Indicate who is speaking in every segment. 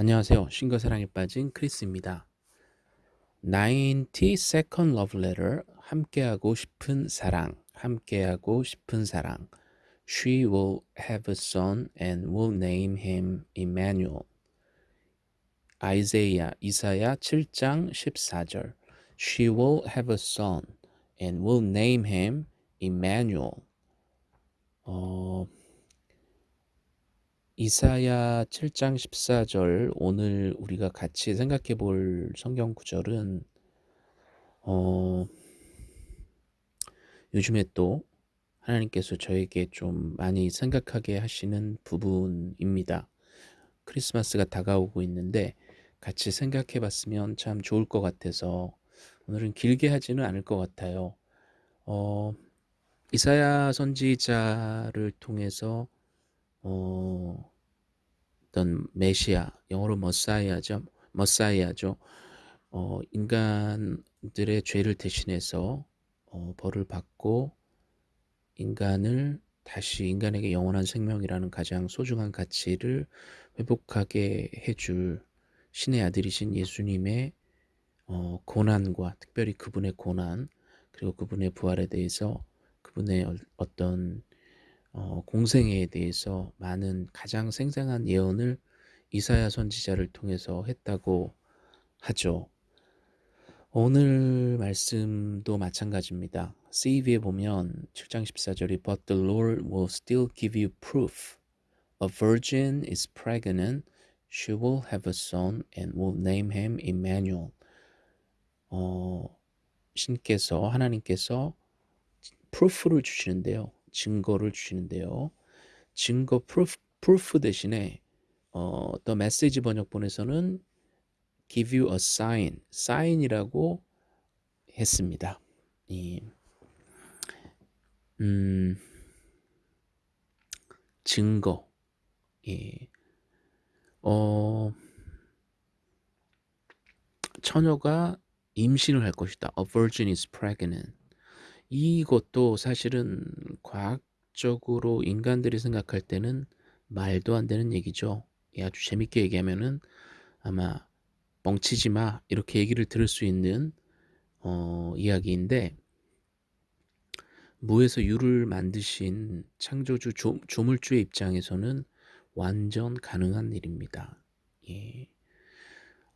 Speaker 1: 안녕하세요. 신과 사랑에 빠진 크리스입니다. 90 Second Love Letter 함께하고 싶은 사랑 함께하고 싶은 사랑 She will have a son and will name him Emmanuel 아이제야 이사야 7장 14절 She will have a son and will name him Emmanuel 어, 이사야 7장 14절 오늘 우리가 같이 생각해 볼 성경 구절은 어, 요즘에 또 하나님께서 저에게 좀 많이 생각하게 하시는 부분입니다. 크리스마스가 다가오고 있는데 같이 생각해 봤으면 참 좋을 것 같아서 오늘은 길게 하지는 않을 것 같아요. 어, 이사야 선지자를 통해서 어, 어떤 메시아, 영어로 머사이아죠. 머사이아죠. 어, 인간들의 죄를 대신해서 어, 벌을 받고 인간을 다시 인간에게 영원한 생명이라는 가장 소중한 가치를 회복하게 해줄 신의 아들이신 예수님의 어, 고난과 특별히 그분의 고난 그리고 그분의 부활에 대해서 그분의 어떤 어, 공생애에 대해서 많은 가장 생생한 예언을 이사야 선지자를 통해서 했다고 하죠. 오늘 말씀도 마찬가지입니다. CV에 보면 7장 14절이 But the Lord will still give you proof. A virgin is pregnant. She will have a son and will name him Emmanuel. 어, 신께서 하나님께서 proof를 주시는데요. 증거를 주시는데요. 증거 proof, proof 대신에 어, The Message 번역본에서는 give you a sign, sign이라고 했습니다. 이, 음, 증거, 예, 어, 처녀가 임신을 할 것이다. A virgin is pregnant. 이것도 사실은 과학적으로 인간들이 생각할 때는 말도 안 되는 얘기죠. 아주 재밌게 얘기하면은 아마 멍치지 마 이렇게 얘기를 들을 수 있는 어, 이야기인데 무에서 유를 만드신 창조주 조, 조물주의 입장에서는 완전 가능한 일입니다. 예.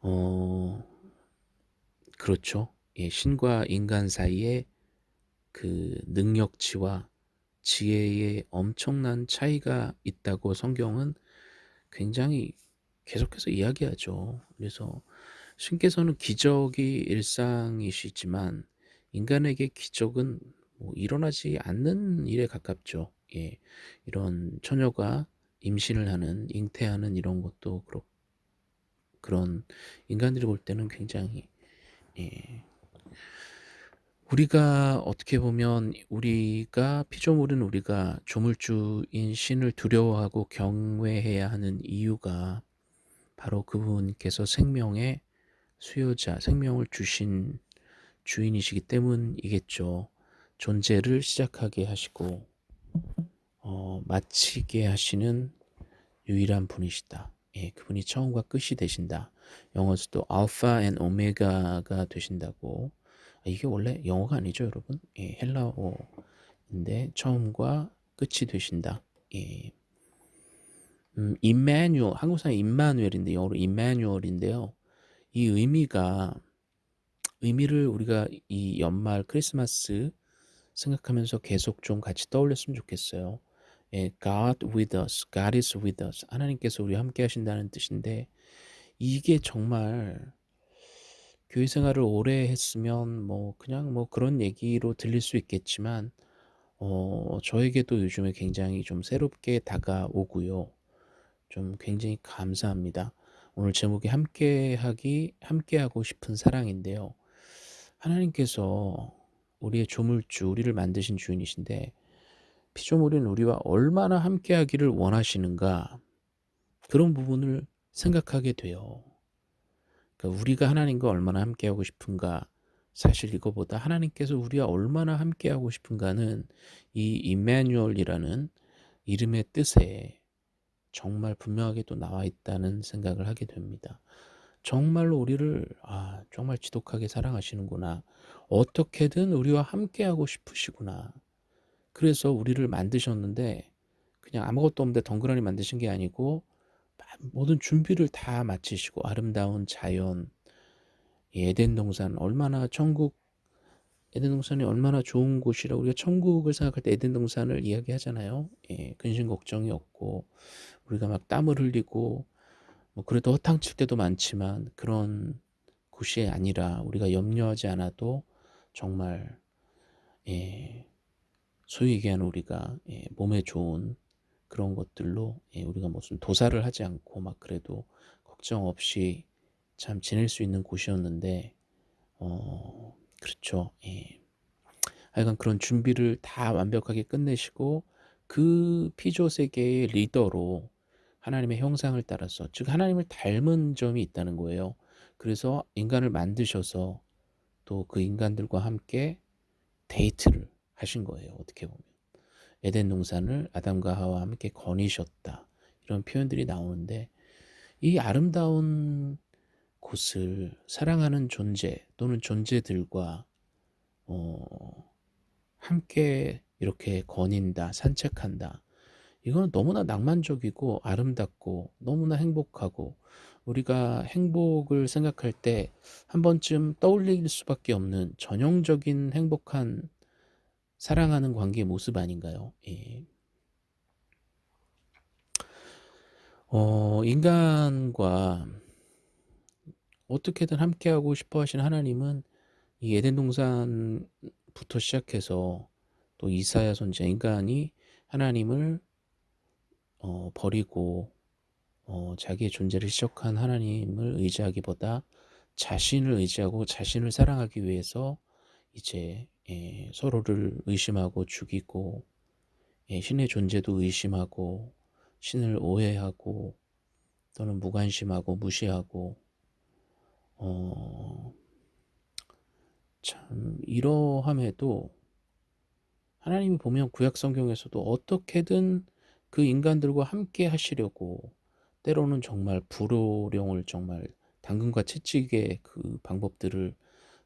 Speaker 1: 어, 그렇죠. 예, 신과 인간 사이에 그 능력치와 지혜의 엄청난 차이가 있다고 성경은 굉장히 계속해서 이야기하죠. 그래서 신께서는 기적이 일상이시지만 인간에게 기적은 뭐 일어나지 않는 일에 가깝죠. 예, 이런 처녀가 임신을 하는, 잉태하는 이런 것도 그렇 그런 인간들이 볼 때는 굉장히 예, 우리가 어떻게 보면 우리가 피조물은 우리가 조물주인 신을 두려워하고 경외해야 하는 이유가 바로 그분께서 생명의 수요자, 생명을 주신 주인이시기 때문이겠죠. 존재를 시작하게 하시고 어, 마치게 하시는 유일한 분이시다. 예, 그분이 처음과 끝이 되신다. 영어에서도 Alpha and Omega가 되신다고 이게 원래 영어가 아니죠, 여러분. 예, 헬라어인데 처음과 끝이 되신다. 예. 음, 임마누엘, 한국사람 임마누엘인데 영어로 임마누엘인데요. 이 의미가 의미를 우리가 이 연말 크리스마스 생각하면서 계속 좀 같이 떠올렸으면 좋겠어요. 예, God with us, God is with us. 하나님께서 우리 함께 하신다는 뜻인데 이게 정말 교회 생활을 오래 했으면 뭐 그냥 뭐 그런 얘기로 들릴 수 있겠지만 어 저에게도 요즘에 굉장히 좀 새롭게 다가오고요. 좀 굉장히 감사합니다. 오늘 제목이 함께하기 함께하고 싶은 사랑인데요. 하나님께서 우리의 조물주, 우리를 만드신 주인이신데 피조물인 우리와 얼마나 함께하기를 원하시는가 그런 부분을 생각하게 돼요. 그러니까 우리가 하나님과 얼마나 함께하고 싶은가 사실 이거보다 하나님께서 우리와 얼마나 함께하고 싶은가는 이 임마누엘이라는 이름의 뜻에 정말 분명하게 또 나와 있다는 생각을 하게 됩니다. 정말로 우리를 아 정말 지독하게 사랑하시는구나. 어떻게든 우리와 함께하고 싶으시구나. 그래서 우리를 만드셨는데 그냥 아무것도 없는데 덩그러니 만드신 게 아니고 모든 준비를 다 마치시고 아름다운 자연, 에덴 동산 얼마나 천국 에덴 동산이 얼마나 좋은 곳이라 우리가 천국을 생각할 때 에덴 동산을 이야기하잖아요. 예, 근심 걱정이 없고 우리가 막 땀을 흘리고 뭐 그래도 허탕칠 때도 많지만 그런 곳이 아니라 우리가 염려하지 않아도 정말 예, 소위 얘기하는 우리가 예, 몸에 좋은 그런 것들로 예, 우리가 무슨 도사를 하지 않고 막 그래도 걱정 없이 참 지낼 수 있는 곳이었는데 어 그렇죠. 예. 하여간 그런 준비를 다 완벽하게 끝내시고 그 피조 세계의 리더로 하나님의 형상을 따라서 즉 하나님을 닮은 점이 있다는 거예요. 그래서 인간을 만드셔서 또 그 인간들과 함께 데이트를 하신 거예요. 어떻게 보면 에덴 동산을 아담과 하와 함께 거니셨다 이런 표현들이 나오는데 이 아름다운 곳을 사랑하는 존재 또는 존재들과 어, 함께 이렇게 거닌다, 산책한다. 이거는 너무나 낭만적이고 아름답고 너무나 행복하고 우리가 행복을 생각할 때 한 번쯤 떠올릴 수밖에 없는 전형적인 행복한 사랑하는 관계의 모습 아닌가요? 예. 어, 인간과 어떻게든 함께하고 싶어 하시는 하나님은 이 에덴 동산부터 시작해서 또 이사야 선지자 인간이 하나님을 어, 버리고 어, 자기의 존재를 시작한 하나님을 의지하기보다 자신을 의지하고 자신을 사랑하기 위해서 이제 예, 서로를 의심하고 죽이고 예, 신의 존재도 의심하고 신을 오해하고 또는 무관심하고 무시하고 어, 참 이러함에도 하나님이 보면 구약 성경에서도 어떻게든 그 인간들과 함께 하시려고 때로는 정말 불호령을 정말 당근과 채찍의 그 방법들을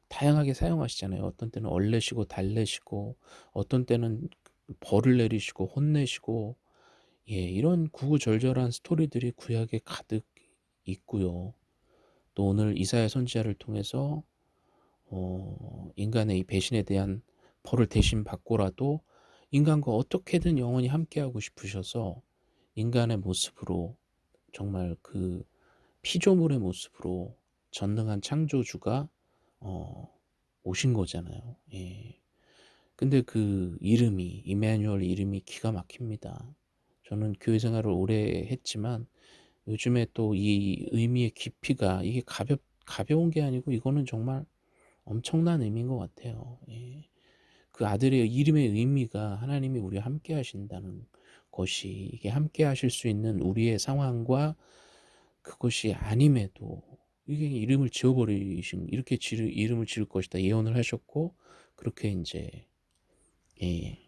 Speaker 1: 다양하게 사용하시잖아요. 어떤 때는 얼레시고 달래시고 어떤 때는 벌을 내리시고 혼내시고 예, 이런 구구절절한 스토리들이 구약에 가득 있고요. 또 오늘 이사야 선지자를 통해서 어, 인간의 이 배신에 대한 벌을 대신 받고라도 인간과 어떻게든 영원히 함께하고 싶으셔서 인간의 모습으로 정말 그 피조물의 모습으로 전능한 창조주가 어, 오신 거잖아요. 예. 근데 그 이름이 이마누엘 이름이 기가 막힙니다. 저는 교회 생활을 오래 했지만 요즘에 또 이 의미의 깊이가 이게 가볍 가벼운 게 아니고 이거는 정말 엄청난 의미인 것 같아요. 예. 그 아들의 이름의 의미가 하나님이 우리와 함께 하신다는 것이 이게 함께 하실 수 있는 우리의 상황과 그것이 아님에도 이게 이름을 지어버리신 이렇게 지르, 이름을 지을 것이다 예언을 하셨고 그렇게 이제 예,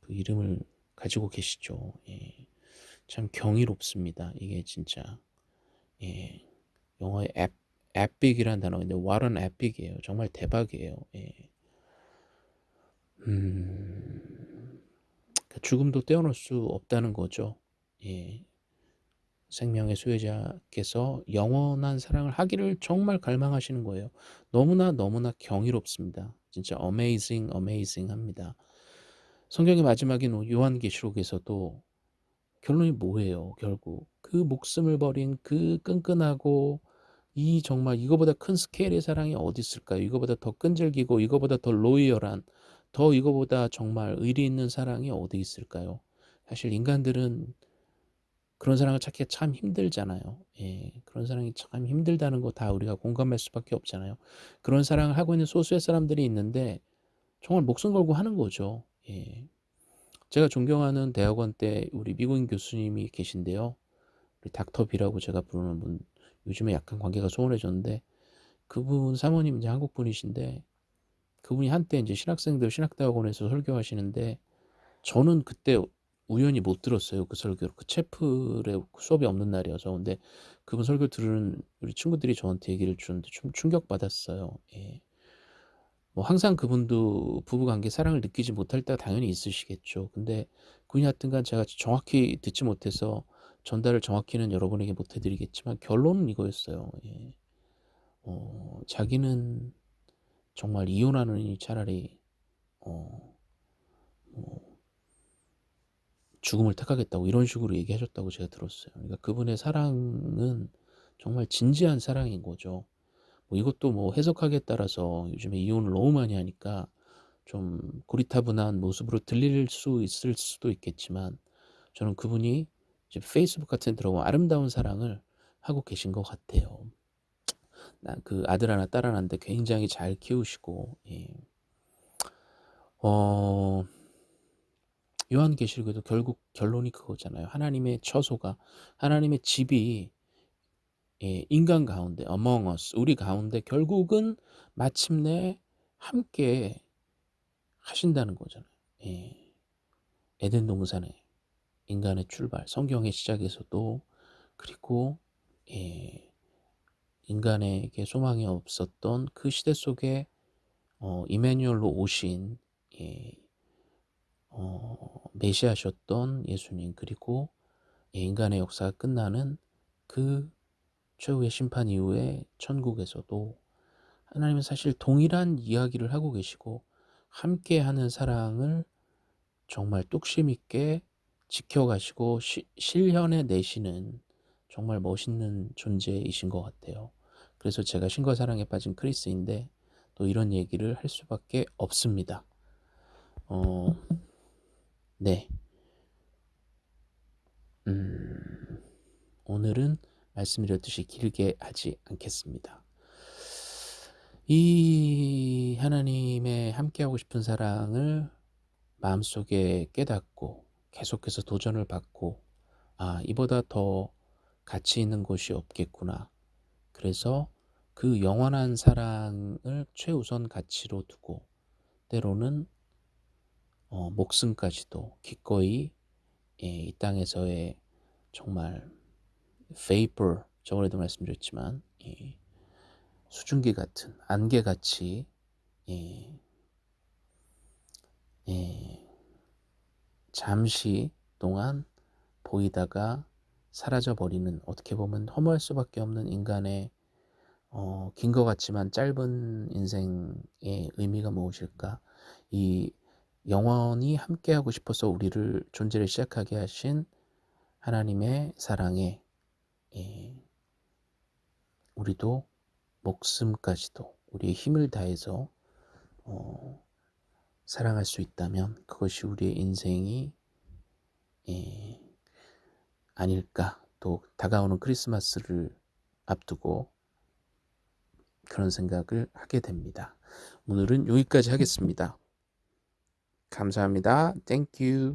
Speaker 1: 그 이름을 가지고 계시죠. 예, 참 경이롭습니다. 이게 진짜 예, 영어의 앱 에픽이라는 단어인데 an epic이에요. 정말 대박이에요. 예. 음, 그러니까 죽음도 떼어놓을 수 없다는 거죠. 예. 생명의 수혜자께서 영원한 사랑을 하기를 정말 갈망하시는 거예요. 너무나 너무나 경이롭습니다. 진짜 amazing, amazing 합니다. 성경의 마지막인 요한계시록에서도 결론이 뭐예요? 결국 그 목숨을 버린 그 끈끈하고 이 정말 이거보다 큰 스케일의 사랑이 어디 있을까요? 이거보다 더 끈질기고 이거보다 더 로이얼한 더 이거보다 정말 의리 있는 사랑이 어디 있을까요? 사실 인간들은 그런 사랑을 찾기가 참 힘들잖아요. 예, 그런 사랑이 참 힘들다는 거 다 우리가 공감할 수밖에 없잖아요. 그런 사랑을 하고 있는 소수의 사람들이 있는데 정말 목숨 걸고 하는 거죠. 예. 제가 존경하는 대학원 때 우리 미국인 교수님이 계신데요. 우리 닥터비라고 제가 부르는 분, 요즘에 약간 관계가 소원해졌는데 그분 사모님 이제 한국 분이신데 그분이 한때 이제 신학생들 신학대학원에서 설교하시는데 저는 그때 우연히 못 들었어요 그 설교를. 그 채플에 수업이 없는 날이어서. 근데 그분 설교를 들은 우리 친구들이 저한테 얘기를 주는데 좀 충격받았어요. 예. 뭐 항상 그분도 부부관계 사랑을 느끼지 못할 때가 당연히 있으시겠죠. 근데 그분이 하여튼간 제가 정확히 듣지 못해서 전달을 정확히는 여러분에게 못 해 드리겠지만 결론은 이거였어요. 예. 어 자기는 정말 이혼하느니 차라리 어뭐 죽음을 택하겠다고 이런 식으로 얘기하셨다고 제가 들었어요. 그러니까 그분의 사랑은 정말 진지한 사랑인 거죠. 뭐 이것도 뭐 해석하기에 따라서 요즘에 이혼을 너무 많이 하니까 좀 고리타분한 모습으로 들릴 수 있을 수도 있겠지만 저는 그분이 이제 페이스북 같은 데 들어보면 아름다운 사랑을 하고 계신 것 같아요. 나그 아들 하나 딸 하나인데 굉장히 잘 키우시고 예. 어 요한계시록에도 결국 결론이 그거잖아요. 하나님의 처소가 하나님의 집이 예, 인간 가운데 among us 우리 가운데 결국은 마침내 함께 하신다는 거잖아요. 예. 에덴 동산에 인간의 출발, 성경의 시작에서도 그리고 예, 인간에게 소망이 없었던 그 시대 속에 어, 이마뉴엘로 오신 예, 어, 메시아셨던 예수님 그리고 예, 인간의 역사가 끝나는 그 최후의 심판 이후에 천국에서도 하나님은 사실 동일한 이야기를 하고 계시고 함께하는 사랑을 정말 뚝심 있게 지켜가시고 시, 실현해 내시는 정말 멋있는 존재이신 것 같아요. 그래서 제가 신과 사랑에 빠진 크리스인데 또 이런 얘기를 할 수밖에 없습니다. 어, 네. 음, 오늘은 말씀드렸듯이 길게 하지 않겠습니다. 이 하나님의 함께하고 싶은 사랑을 마음속에 깨닫고 계속해서 도전을 받고 아 이보다 더 가치 있는 곳이 없겠구나. 그래서 그 영원한 사랑을 최우선 가치로 두고 때로는 어, 목숨까지도 기꺼이 예, 이 땅에서의 정말 vapor 저번에도 말씀드렸지만 예, 수증기 같은 안개같이 예, 예, 잠시 동안 보이다가 사라져 버리는 어떻게 보면 허무할 수밖에 없는 인간의 어, 긴 것 같지만 짧은 인생의 의미가 무엇일까? 이 영원히 함께하고 싶어서 우리를 존재를 시작하게 하신 하나님의 사랑에 예, 우리도 목숨까지도 우리의 힘을 다해서 어, 사랑할 수 있다면 그것이 우리의 인생이 예, 아닐까 또 다가오는 크리스마스를 앞두고 그런 생각을 하게 됩니다. 오늘은 여기까지 하겠습니다. 감사합니다. Thank you.